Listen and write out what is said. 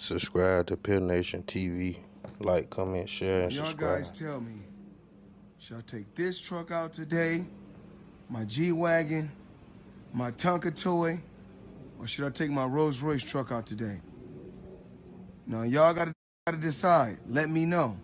Subscribe to Pill Nation TV. Like, comment, share, and Y'all subscribe. guys tell me, should I take this truck out today, my G-Wagon, my Tonka toy, or should I take my Rolls Royce truck out today? Now, y'all gotta, gotta decide. Let me know.